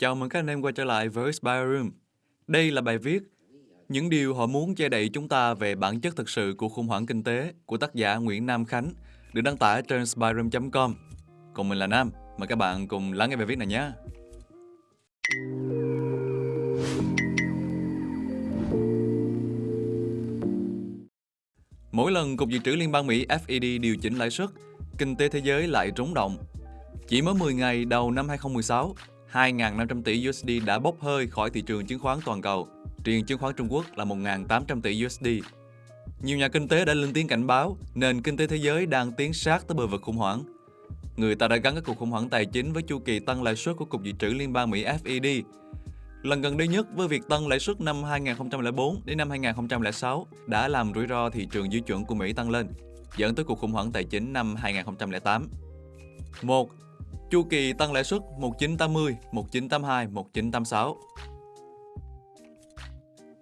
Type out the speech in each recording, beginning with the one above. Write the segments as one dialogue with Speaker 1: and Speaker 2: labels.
Speaker 1: Chào mừng các anh em quay trở lại với Spy Room. Đây là bài viết Những điều họ muốn che đậy chúng ta về bản chất thực sự của khủng hoảng kinh tế của tác giả Nguyễn Nam Khánh được đăng tải trên spyroom.com. Còn mình là Nam, mời các bạn cùng lắng nghe bài viết này nhé. Mỗi lần Cục Dự trữ Liên bang Mỹ FED điều chỉnh lãi suất, kinh tế thế giới lại rúng động. Chỉ mới 10 ngày đầu năm 2016, 2.500 tỷ USD đã bốc hơi khỏi thị trường chứng khoán toàn cầu. Riêng chứng khoán Trung Quốc là 1.800 tỷ USD. Nhiều nhà kinh tế đã lên tiếng cảnh báo nền kinh tế thế giới đang tiến sát tới bờ vực khủng hoảng. Người ta đã gắn các cuộc khủng hoảng tài chính với chu kỳ tăng lãi suất của Cục Dự trữ Liên bang Mỹ FED. Lần gần đây nhất với việc tăng lãi suất năm 2004 đến năm 2006 đã làm rủi ro thị trường dư chuẩn của Mỹ tăng lên, dẫn tới cuộc khủng hoảng tài chính năm 2008. 1. Chu kỳ tăng lãi suất 1980, 1982, 1986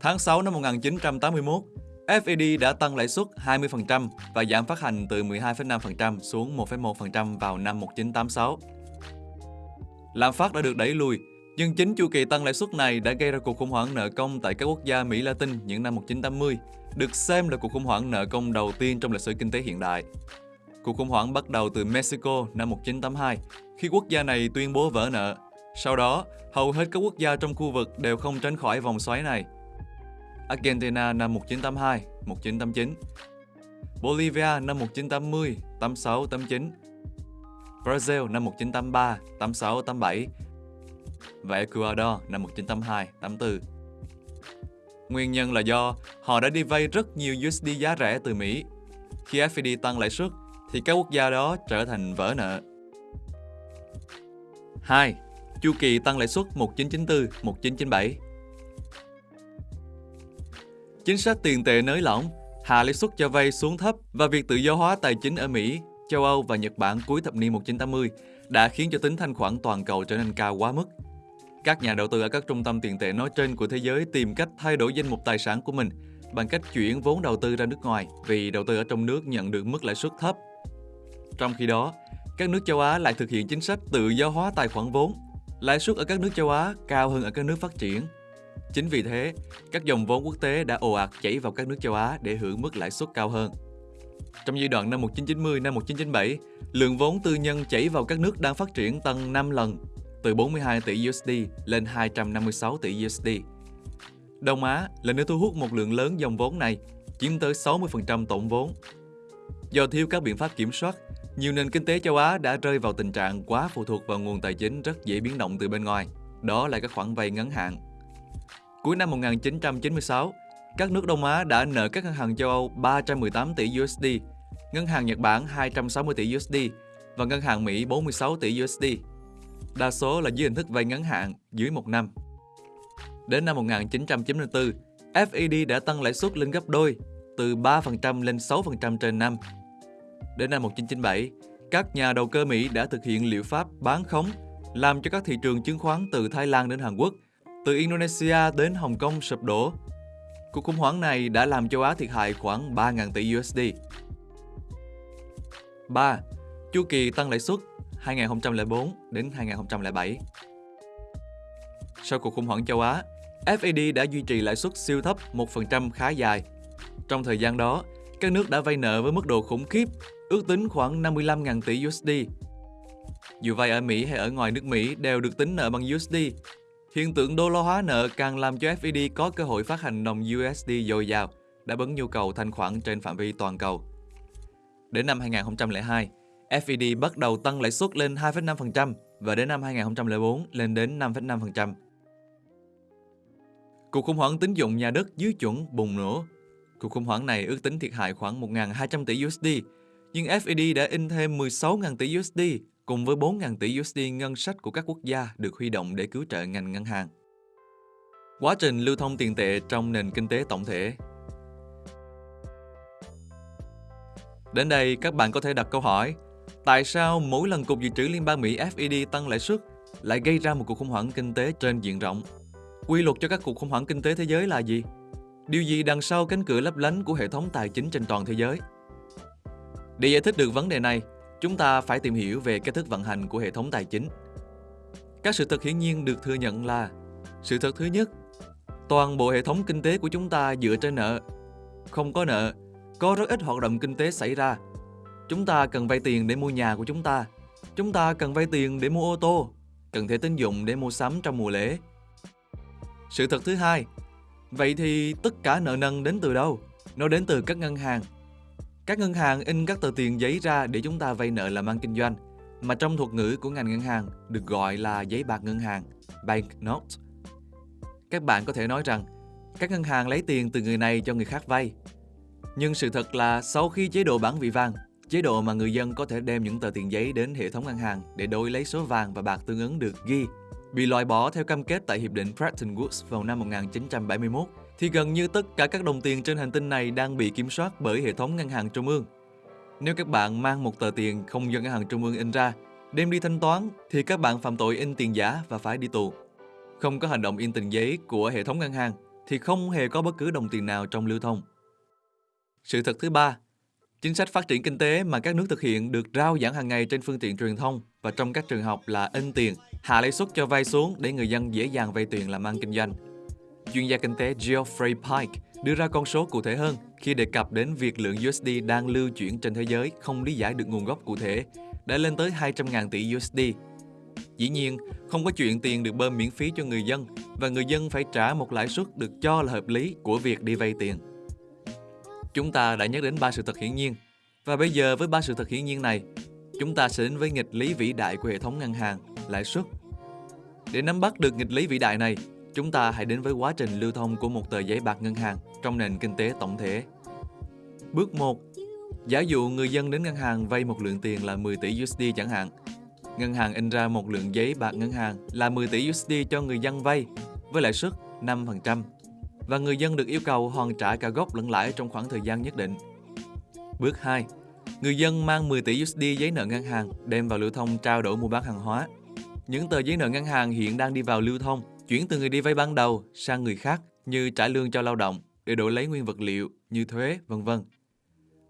Speaker 1: Tháng 6 năm 1981, FED đã tăng lãi suất 20% và giảm phát hành từ 12,5% xuống 1,1% vào năm 1986. Lạm phát đã được đẩy lùi, nhưng chính chu kỳ tăng lãi suất này đã gây ra cuộc khủng hoảng nợ công tại các quốc gia Mỹ Latin những năm 1980, được xem là cuộc khủng hoảng nợ công đầu tiên trong lịch sử kinh tế hiện đại. Cuộc khủng hoảng bắt đầu từ Mexico năm 1982, khi quốc gia này tuyên bố vỡ nợ. Sau đó, hầu hết các quốc gia trong khu vực đều không tránh khỏi vòng xoáy này. Argentina năm 1982, 1989 Bolivia năm 1980, 86, 89 Brazil năm 1983, 86, 87 và Ecuador năm 1982, 84. Nguyên nhân là do họ đã đi vay rất nhiều USD giá rẻ từ Mỹ. Khi FED tăng lãi suất, thì các quốc gia đó trở thành vỡ nợ. 2. Chu kỳ tăng lãi suất 1994-1997 Chính sách tiền tệ nới lỏng, hạ lãi suất cho vay xuống thấp và việc tự do hóa tài chính ở Mỹ, châu Âu và Nhật Bản cuối thập niên 1980 đã khiến cho tính thanh khoản toàn cầu trở nên cao quá mức. Các nhà đầu tư ở các trung tâm tiền tệ nói trên của thế giới tìm cách thay đổi danh mục tài sản của mình bằng cách chuyển vốn đầu tư ra nước ngoài vì đầu tư ở trong nước nhận được mức lãi suất thấp trong khi đó, các nước châu Á lại thực hiện chính sách tự do hóa tài khoản vốn. Lãi suất ở các nước châu Á cao hơn ở các nước phát triển. Chính vì thế, các dòng vốn quốc tế đã ồ ạt chảy vào các nước châu Á để hưởng mức lãi suất cao hơn. Trong giai đoạn năm 1990 năm 1997, lượng vốn tư nhân chảy vào các nước đang phát triển tăng 5 lần, từ 42 tỷ USD lên 256 tỷ USD. Đông Á là nơi thu hút một lượng lớn dòng vốn này, chiếm tới 60% tổng vốn. Do thiếu các biện pháp kiểm soát, nhiều nền kinh tế châu Á đã rơi vào tình trạng quá phụ thuộc vào nguồn tài chính rất dễ biến động từ bên ngoài, đó là các khoản vay ngắn hạn. Cuối năm 1996, các nước Đông Á đã nợ các ngân hàng châu Âu 318 tỷ USD, ngân hàng Nhật Bản 260 tỷ USD và ngân hàng Mỹ 46 tỷ USD. Đa số là dưới hình thức vay ngắn hạn dưới một năm. Đến năm 1994, FED đã tăng lãi suất lên gấp đôi, từ 3% lên 6% trên năm Đến năm 1997, các nhà đầu cơ Mỹ đã thực hiện liệu pháp bán khống, làm cho các thị trường chứng khoán từ Thái Lan đến Hàn Quốc, từ Indonesia đến Hồng Kông sụp đổ. Cuộc khủng hoảng này đã làm châu Á thiệt hại khoảng 3.000 tỷ USD. 3. Chu kỳ tăng lãi suất 2004 đến 2007 Sau cuộc khủng hoảng châu Á, FED đã duy trì lãi suất siêu thấp 1% khá dài. Trong thời gian đó, các nước đã vay nợ với mức độ khủng khiếp ước tính khoảng 55.000 tỷ USD. Dù vay ở Mỹ hay ở ngoài nước Mỹ đều được tính nợ bằng USD. Hiện tượng đô la hóa nợ càng làm cho FED có cơ hội phát hành đồng USD dồi dào, đáp ứng nhu cầu thanh khoản trên phạm vi toàn cầu. Đến năm 2002, FED bắt đầu tăng lãi suất lên 2,5% và đến năm 2004 lên đến 5,5%. Cuộc khủng hoảng tín dụng nhà đất dưới chuẩn bùng nổ. Cuộc khủng hoảng này ước tính thiệt hại khoảng 1.200 tỷ USD nhưng FED đã in thêm 16.000 tỷ USD cùng với 4.000 tỷ USD ngân sách của các quốc gia được huy động để cứu trợ ngành ngân hàng. Quá trình lưu thông tiền tệ trong nền kinh tế tổng thể Đến đây, các bạn có thể đặt câu hỏi, Tại sao mỗi lần Cục Dự trữ Liên bang Mỹ FED tăng lãi suất lại gây ra một cuộc khủng hoảng kinh tế trên diện rộng? Quy luật cho các cuộc khủng hoảng kinh tế thế giới là gì? Điều gì đằng sau cánh cửa lấp lánh của hệ thống tài chính trên toàn thế giới? Để giải thích được vấn đề này, chúng ta phải tìm hiểu về cách thức vận hành của hệ thống tài chính. Các sự thật hiển nhiên được thừa nhận là Sự thật thứ nhất, toàn bộ hệ thống kinh tế của chúng ta dựa trên nợ. Không có nợ, có rất ít hoạt động kinh tế xảy ra. Chúng ta cần vay tiền để mua nhà của chúng ta. Chúng ta cần vay tiền để mua ô tô, cần thẻ tín dụng để mua sắm trong mùa lễ. Sự thật thứ hai, vậy thì tất cả nợ nần đến từ đâu? Nó đến từ các ngân hàng. Các ngân hàng in các tờ tiền giấy ra để chúng ta vay nợ làm ăn kinh doanh, mà trong thuật ngữ của ngành ngân hàng được gọi là giấy bạc ngân hàng, bank note. Các bạn có thể nói rằng các ngân hàng lấy tiền từ người này cho người khác vay. Nhưng sự thật là sau khi chế độ bản vị vàng, chế độ mà người dân có thể đem những tờ tiền giấy đến hệ thống ngân hàng để đổi lấy số vàng và bạc tương ứng được ghi, bị loại bỏ theo cam kết tại Hiệp định Bretton Woods vào năm 1971, thì gần như tất cả các đồng tiền trên hành tinh này đang bị kiểm soát bởi hệ thống ngân hàng trung ương. Nếu các bạn mang một tờ tiền không do ngân hàng trung ương in ra, đem đi thanh toán thì các bạn phạm tội in tiền giả và phải đi tù. Không có hành động in tiền giấy của hệ thống ngân hàng thì không hề có bất cứ đồng tiền nào trong lưu thông. Sự thật thứ ba, chính sách phát triển kinh tế mà các nước thực hiện được rao giảng hàng ngày trên phương tiện truyền thông và trong các trường học là in tiền, hạ lãi suất cho vay xuống để người dân dễ dàng vay tiền làm ăn kinh doanh. Chuyên gia kinh tế Geoffrey Pike đưa ra con số cụ thể hơn khi đề cập đến việc lượng USD đang lưu chuyển trên thế giới không lý giải được nguồn gốc cụ thể, đã lên tới 200.000 tỷ USD. Dĩ nhiên, không có chuyện tiền được bơm miễn phí cho người dân và người dân phải trả một lãi suất được cho là hợp lý của việc đi vay tiền. Chúng ta đã nhắc đến ba sự thật hiển nhiên và bây giờ với ba sự thật hiển nhiên này, chúng ta sẽ đến với nghịch lý vĩ đại của hệ thống ngân hàng, lãi suất. Để nắm bắt được nghịch lý vĩ đại này, chúng ta hãy đến với quá trình lưu thông của một tờ giấy bạc ngân hàng trong nền kinh tế tổng thể. Bước 1. Giả dụ người dân đến ngân hàng vay một lượng tiền là 10 tỷ USD chẳng hạn. Ngân hàng in ra một lượng giấy bạc ngân hàng là 10 tỷ USD cho người dân vay với lãi suất 5% và người dân được yêu cầu hoàn trả cả gốc lẫn lãi trong khoảng thời gian nhất định. Bước 2. Người dân mang 10 tỷ USD giấy nợ ngân hàng đem vào lưu thông trao đổi mua bán hàng hóa. Những tờ giấy nợ ngân hàng hiện đang đi vào lưu thông, chuyển từ người đi vay ban đầu sang người khác như trả lương cho lao động để đổi lấy nguyên vật liệu như thuế, vân vân.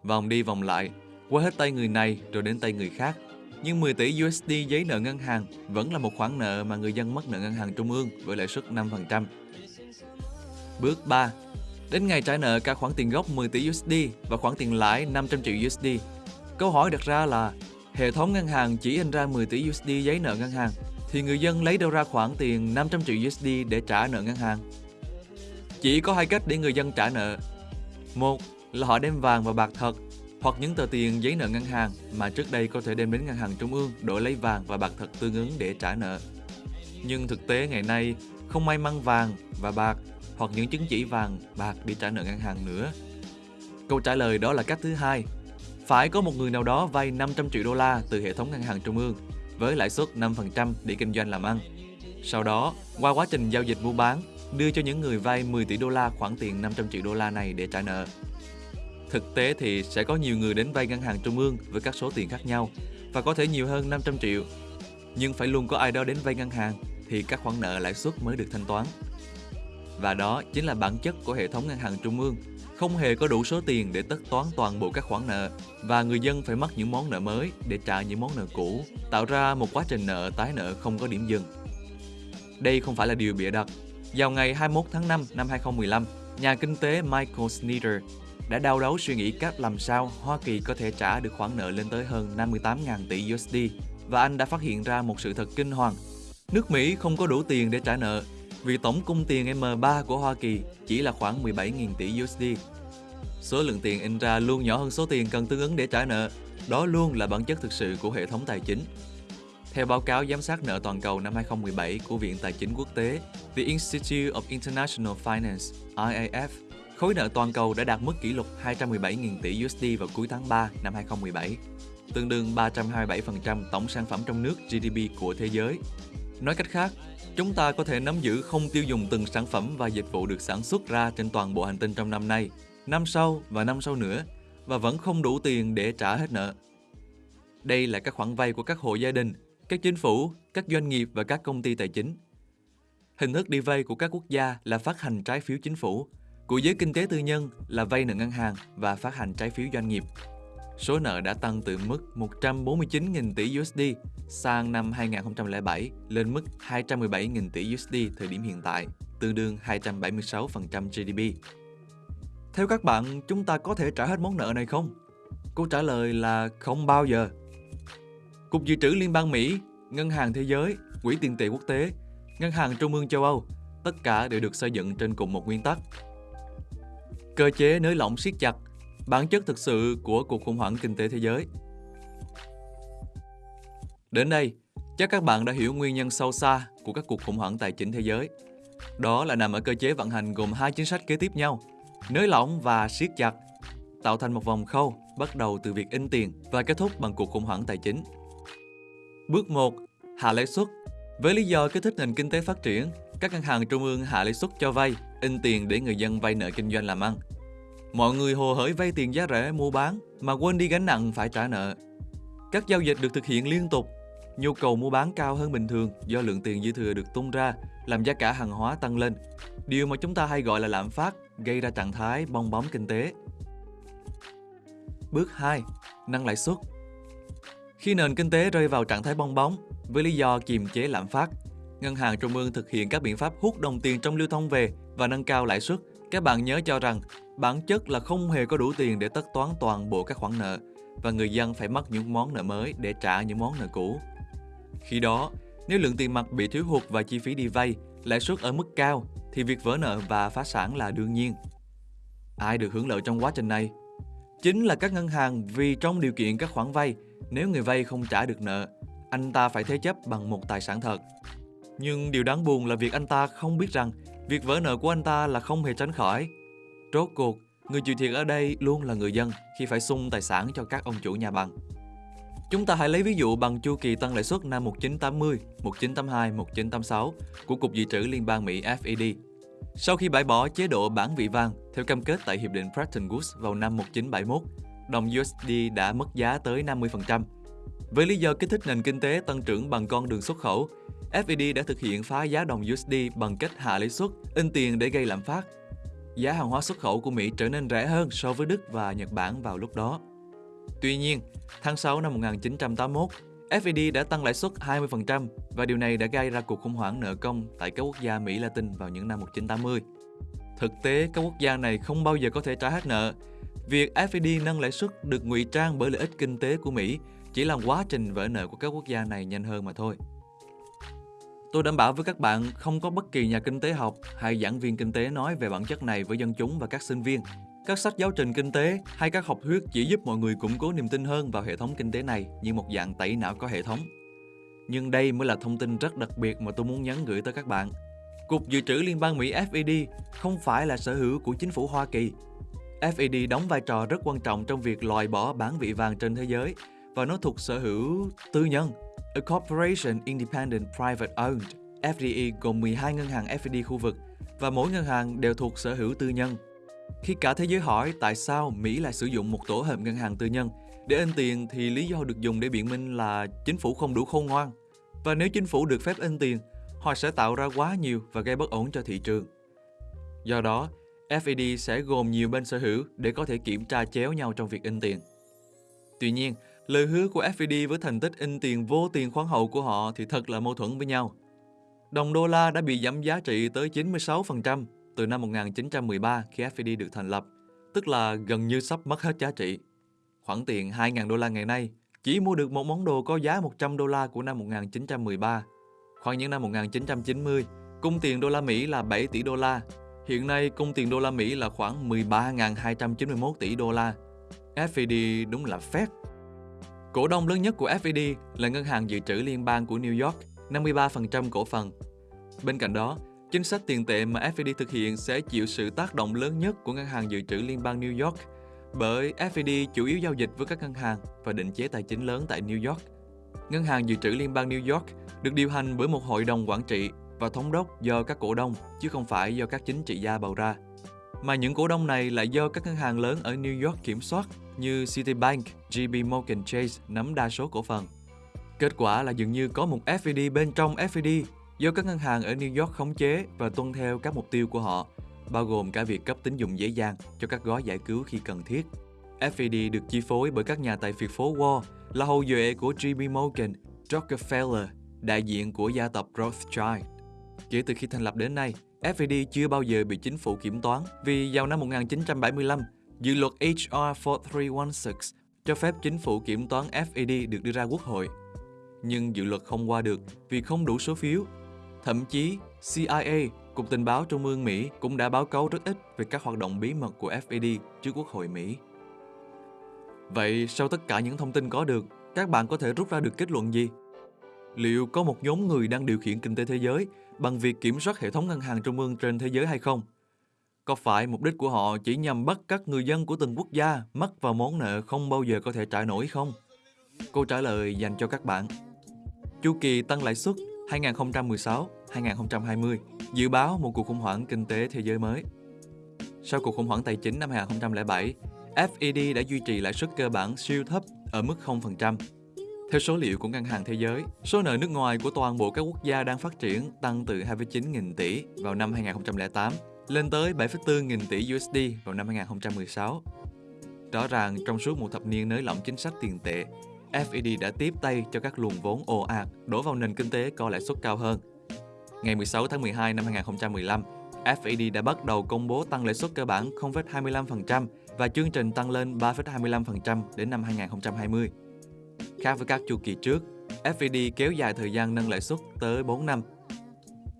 Speaker 1: Vòng đi vòng lại, qua hết tay người này rồi đến tay người khác. Nhưng 10 tỷ USD giấy nợ ngân hàng vẫn là một khoản nợ mà người dân mất nợ ngân hàng trung ương với lãi suất 5%. Bước 3. Đến ngày trả nợ cả khoản tiền gốc 10 tỷ USD và khoản tiền lãi 500 triệu USD. Câu hỏi đặt ra là hệ thống ngân hàng chỉ in ra 10 tỷ USD giấy nợ ngân hàng thì người dân lấy đâu ra khoản tiền 500 triệu USD để trả nợ ngân hàng? Chỉ có hai cách để người dân trả nợ. Một là họ đem vàng và bạc thật hoặc những tờ tiền giấy nợ ngân hàng mà trước đây có thể đem đến ngân hàng trung ương đổi lấy vàng và bạc thật tương ứng để trả nợ. Nhưng thực tế ngày nay không may mang vàng và bạc hoặc những chứng chỉ vàng, bạc để trả nợ ngân hàng nữa. Câu trả lời đó là cách thứ hai. Phải có một người nào đó vay 500 triệu đô la từ hệ thống ngân hàng trung ương với lãi suất 5% để kinh doanh làm ăn. Sau đó, qua quá trình giao dịch mua bán, đưa cho những người vay 10 tỷ đô la khoản tiền 500 triệu đô la này để trả nợ. Thực tế thì sẽ có nhiều người đến vay ngân hàng trung ương với các số tiền khác nhau và có thể nhiều hơn 500 triệu. Nhưng phải luôn có ai đó đến vay ngân hàng thì các khoản nợ lãi suất mới được thanh toán. Và đó chính là bản chất của hệ thống ngân hàng trung ương, không hề có đủ số tiền để tất toán toàn bộ các khoản nợ và người dân phải mắc những món nợ mới để trả những món nợ cũ, tạo ra một quá trình nợ tái nợ không có điểm dừng. Đây không phải là điều bịa đặt. Vào ngày 21 tháng 5 năm 2015, nhà kinh tế Michael Snyder đã đau đấu suy nghĩ cách làm sao Hoa Kỳ có thể trả được khoản nợ lên tới hơn 58.000 tỷ USD và anh đã phát hiện ra một sự thật kinh hoàng. Nước Mỹ không có đủ tiền để trả nợ vì tổng cung tiền M3 của Hoa Kỳ chỉ là khoảng 17.000 tỷ USD. Số lượng tiền in ra luôn nhỏ hơn số tiền cần tương ứng để trả nợ. Đó luôn là bản chất thực sự của hệ thống tài chính. Theo báo cáo giám sát nợ toàn cầu năm 2017 của Viện Tài chính Quốc tế, The Institute of International Finance, IIF, khối nợ toàn cầu đã đạt mức kỷ lục 217.000 tỷ USD vào cuối tháng 3 năm 2017, tương đương 327% tổng sản phẩm trong nước GDP của thế giới. Nói cách khác, Chúng ta có thể nắm giữ không tiêu dùng từng sản phẩm và dịch vụ được sản xuất ra trên toàn bộ hành tinh trong năm nay, năm sau và năm sau nữa và vẫn không đủ tiền để trả hết nợ. Đây là các khoản vay của các hộ gia đình, các chính phủ, các doanh nghiệp và các công ty tài chính. Hình thức đi vay của các quốc gia là phát hành trái phiếu chính phủ, của giới kinh tế tư nhân là vay nợ ngân hàng và phát hành trái phiếu doanh nghiệp. Số nợ đã tăng từ mức 149.000 tỷ USD sang năm 2007 lên mức 217.000 tỷ USD thời điểm hiện tại, tương đương 276% GDP. Theo các bạn, chúng ta có thể trả hết món nợ này không? Câu trả lời là không bao giờ. Cục Dự trữ Liên bang Mỹ, Ngân hàng Thế giới, Quỹ tiền tệ quốc tế, Ngân hàng Trung ương châu Âu, tất cả đều được xây dựng trên cùng một nguyên tắc. Cơ chế nới lỏng siết chặt, bản chất thực sự của cuộc khủng hoảng kinh tế thế giới. Đến đây, chắc các bạn đã hiểu nguyên nhân sâu xa của các cuộc khủng hoảng tài chính thế giới. Đó là nằm ở cơ chế vận hành gồm hai chính sách kế tiếp nhau, nới lỏng và siết chặt, tạo thành một vòng khâu bắt đầu từ việc in tiền và kết thúc bằng cuộc khủng hoảng tài chính. Bước 1. Hạ lãi suất Với lý do kích thích nền kinh tế phát triển, các ngân hàng trung ương hạ lãi suất cho vay, in tiền để người dân vay nợ kinh doanh làm ăn. Mọi người hồ hởi vay tiền giá rẻ mua bán mà quên đi gánh nặng phải trả nợ. Các giao dịch được thực hiện liên tục, nhu cầu mua bán cao hơn bình thường do lượng tiền dư thừa được tung ra, làm giá cả hàng hóa tăng lên. Điều mà chúng ta hay gọi là lạm phát gây ra trạng thái bong bóng kinh tế. Bước 2. Nâng lãi suất Khi nền kinh tế rơi vào trạng thái bong bóng với lý do kiềm chế lạm phát, Ngân hàng Trung ương thực hiện các biện pháp hút đồng tiền trong lưu thông về và nâng cao lãi suất. Các bạn nhớ cho rằng bản chất là không hề có đủ tiền để tất toán toàn bộ các khoản nợ và người dân phải mất những món nợ mới để trả những món nợ cũ. Khi đó, nếu lượng tiền mặt bị thiếu hụt và chi phí đi vay, lãi suất ở mức cao thì việc vỡ nợ và phá sản là đương nhiên. Ai được hưởng lợi trong quá trình này? Chính là các ngân hàng vì trong điều kiện các khoản vay, nếu người vay không trả được nợ, anh ta phải thế chấp bằng một tài sản thật. Nhưng điều đáng buồn là việc anh ta không biết rằng việc vỡ nợ của anh ta là không hề tránh khỏi. Rốt cuộc, người chịu thiệt ở đây luôn là người dân khi phải sung tài sản cho các ông chủ nhà bằng. Chúng ta hãy lấy ví dụ bằng chu kỳ tăng lãi suất năm 1980, 1982, 1986 của Cục Dự trữ Liên bang Mỹ FED. Sau khi bãi bỏ chế độ bản vị vàng theo cam kết tại Hiệp định Bretton Woods vào năm 1971, đồng USD đã mất giá tới 50%. Với lý do kích thích nền kinh tế tăng trưởng bằng con đường xuất khẩu, FED đã thực hiện phá giá đồng USD bằng cách hạ lãi suất, in tiền để gây lạm phát. Giá hàng hóa xuất khẩu của Mỹ trở nên rẻ hơn so với Đức và Nhật Bản vào lúc đó. Tuy nhiên, tháng 6 năm 1981, FED đã tăng lãi suất 20% và điều này đã gây ra cuộc khủng hoảng nợ công tại các quốc gia Mỹ Latin vào những năm 1980. Thực tế, các quốc gia này không bao giờ có thể trả hết nợ. Việc FED nâng lãi suất được ngụy trang bởi lợi ích kinh tế của Mỹ chỉ làm quá trình vỡ nợ của các quốc gia này nhanh hơn mà thôi. Tôi đảm bảo với các bạn không có bất kỳ nhà kinh tế học hay giảng viên kinh tế nói về bản chất này với dân chúng và các sinh viên. Các sách giáo trình kinh tế hay các học thuyết chỉ giúp mọi người củng cố niềm tin hơn vào hệ thống kinh tế này như một dạng tẩy não có hệ thống. Nhưng đây mới là thông tin rất đặc biệt mà tôi muốn nhắn gửi tới các bạn. Cục Dự trữ Liên bang Mỹ FED không phải là sở hữu của chính phủ Hoa Kỳ. FED đóng vai trò rất quan trọng trong việc loại bỏ bản vị vàng trên thế giới và nó thuộc sở hữu tư nhân A Corporation Independent Private Owned, FDE gồm 12 ngân hàng FDI khu vực và mỗi ngân hàng đều thuộc sở hữu tư nhân. Khi cả thế giới hỏi tại sao Mỹ lại sử dụng một tổ hợp ngân hàng tư nhân để in tiền thì lý do được dùng để biện minh là chính phủ không đủ khôn ngoan. Và nếu chính phủ được phép in tiền, họ sẽ tạo ra quá nhiều và gây bất ổn cho thị trường. Do đó, FED sẽ gồm nhiều bên sở hữu để có thể kiểm tra chéo nhau trong việc in tiền. Tuy nhiên, Lời hứa của FED với thành tích in tiền vô tiền khoáng hậu của họ thì thật là mâu thuẫn với nhau. Đồng đô la đã bị giảm giá trị tới 96% từ năm 1913 khi FPD được thành lập, tức là gần như sắp mất hết giá trị. Khoản tiền 2.000 đô la ngày nay chỉ mua được một món đồ có giá 100 đô la của năm 1913. Khoảng những năm 1990, cung tiền đô la Mỹ là 7 tỷ đô la. Hiện nay, cung tiền đô la Mỹ là khoảng 13.291 tỷ đô la. FED đúng là phép Cổ đông lớn nhất của FED là Ngân hàng Dự trữ Liên bang của New York, 53% cổ phần. Bên cạnh đó, chính sách tiền tệ mà FED thực hiện sẽ chịu sự tác động lớn nhất của Ngân hàng Dự trữ Liên bang New York, bởi FED chủ yếu giao dịch với các ngân hàng và định chế tài chính lớn tại New York. Ngân hàng Dự trữ Liên bang New York được điều hành bởi một hội đồng quản trị và thống đốc do các cổ đông, chứ không phải do các chính trị gia bầu ra. Mà những cổ đông này lại do các ngân hàng lớn ở New York kiểm soát như Citibank, JP Morgan Chase nắm đa số cổ phần. Kết quả là dường như có một FED bên trong FED do các ngân hàng ở New York khống chế và tuân theo các mục tiêu của họ, bao gồm cả việc cấp tín dụng dễ dàng cho các gói giải cứu khi cần thiết. FED được chi phối bởi các nhà tài phiệt phố Wall là hậu duệ của Jimmy Morgan Rockefeller, đại diện của gia tộc Rothschild. Kể từ khi thành lập đến nay, FED chưa bao giờ bị chính phủ kiểm toán vì vào năm 1975, dự luật HR 4316 cho phép chính phủ kiểm toán FED được đưa ra quốc hội. Nhưng dự luật không qua được vì không đủ số phiếu. Thậm chí, CIA, Cục Tình báo Trung ương Mỹ cũng đã báo cáo rất ít về các hoạt động bí mật của FED trước Quốc hội Mỹ. Vậy sau tất cả những thông tin có được, các bạn có thể rút ra được kết luận gì? Liệu có một nhóm người đang điều khiển kinh tế thế giới bằng việc kiểm soát hệ thống ngân hàng trung ương trên thế giới hay không? Có phải mục đích của họ chỉ nhằm bắt các người dân của từng quốc gia mắc vào món nợ không bao giờ có thể trả nổi không? Câu trả lời dành cho các bạn. Chu kỳ tăng lãi suất 2016-2020 dự báo một cuộc khủng hoảng kinh tế thế giới mới. Sau cuộc khủng hoảng tài chính năm 2007, FED đã duy trì lãi suất cơ bản siêu thấp ở mức 0%. Theo số liệu của Ngân hàng Thế giới, số nợ nước ngoài của toàn bộ các quốc gia đang phát triển tăng từ 2,9 nghìn tỷ vào năm 2008 lên tới 7,4 nghìn tỷ USD vào năm 2016. Rõ ràng trong suốt một thập niên nới lỏng chính sách tiền tệ, FED đã tiếp tay cho các luồng vốn ồ ạt đổ vào nền kinh tế có lãi suất cao hơn. Ngày 16 tháng 12 năm 2015, FED đã bắt đầu công bố tăng lãi suất cơ bản 0,25% và chương trình tăng lên 3,25% đến năm 2020. Khác với các chu kỳ trước, FED kéo dài thời gian nâng lãi suất tới 4 năm.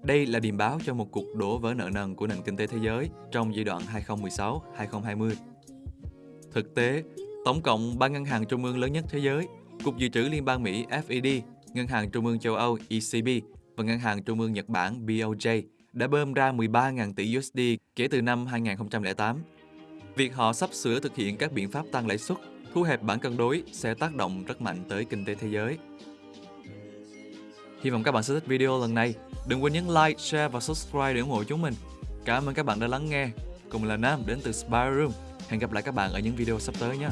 Speaker 1: Đây là điểm báo cho một cuộc đổ vỡ nợ nần của nền kinh tế thế giới trong giai đoạn 2016-2020. Thực tế, tổng cộng ba ngân hàng trung ương lớn nhất thế giới, Cục Dự trữ Liên bang Mỹ FED, Ngân hàng Trung ương châu Âu ECB và Ngân hàng Trung ương Nhật Bản BOJ đã bơm ra 13.000 tỷ USD kể từ năm 2008. Việc họ sắp sửa thực hiện các biện pháp tăng lãi suất, thu hẹp bản cân đối sẽ tác động rất mạnh tới kinh tế thế giới. Hy vọng các bạn sẽ thích video lần này. Đừng quên nhấn like, share và subscribe để ủng hộ chúng mình. Cảm ơn các bạn đã lắng nghe. Cùng là Nam đến từ Spy Room. Hẹn gặp lại các bạn ở những video sắp tới nhé.